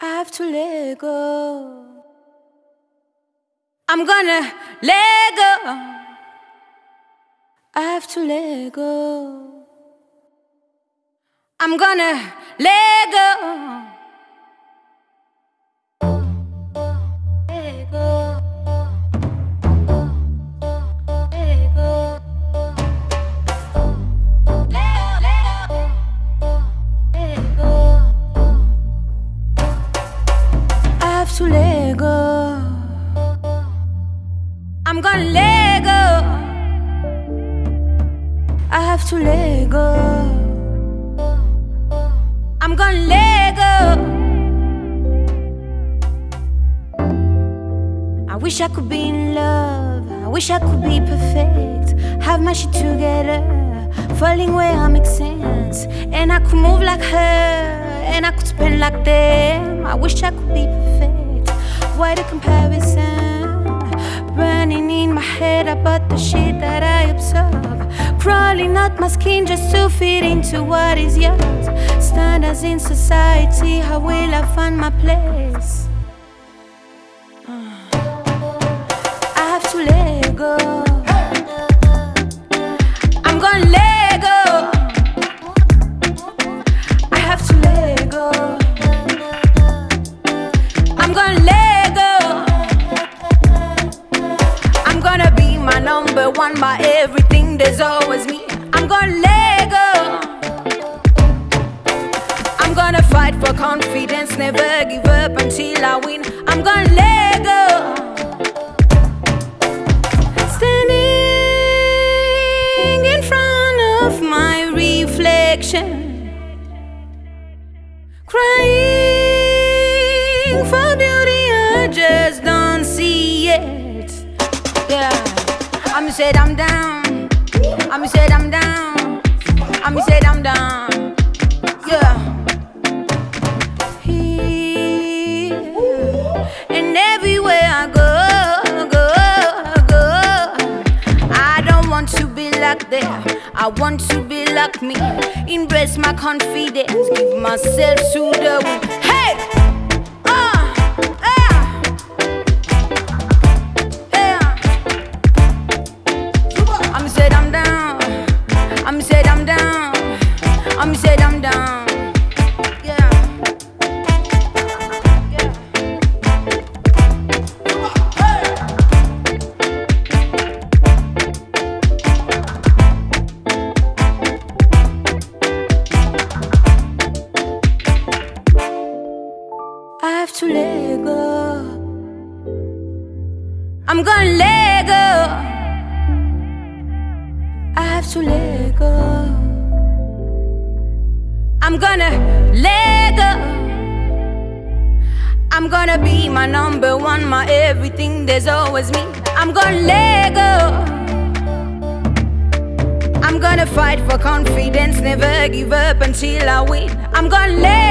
I have to let go. I'm gonna let go. I have to let go. I'm gonna let go. I'm gonna let go. I have to let go. I'm gonna let go. I wish I could be in love. I wish I could be perfect. Have my shit together. Falling where I make sense. And I could move like her. And I could spend like them. I wish I could be perfect. Why the comparison? Burning in my head about the shit that I absorb. Crawling out my skin just to fit into what is yours. Standards in society, how will I find my place? Uh, I have to let go. I'm gonna let go. I have to let go. I'm gonna let one, by everything. There's always me. I'm gonna let go. I'm gonna fight for confidence, never give up until I win. I'm gonna let go. Standing in front of my reflection, crying for beauty, I just don't see it. Yeah, I'm said I'm down. I'm said I'm down. I'm said I'm down. Yeah. Here and everywhere I go, go, go. I don't want to be like them. I want to be like me. Embrace my confidence. Give myself to the. I'm gonna let go. I have to let go. I'm gonna let go. I'm gonna be my number one, my everything. There's always me. I'm gonna let go. I'm gonna fight for confidence, never give up until I win. I'm gonna let.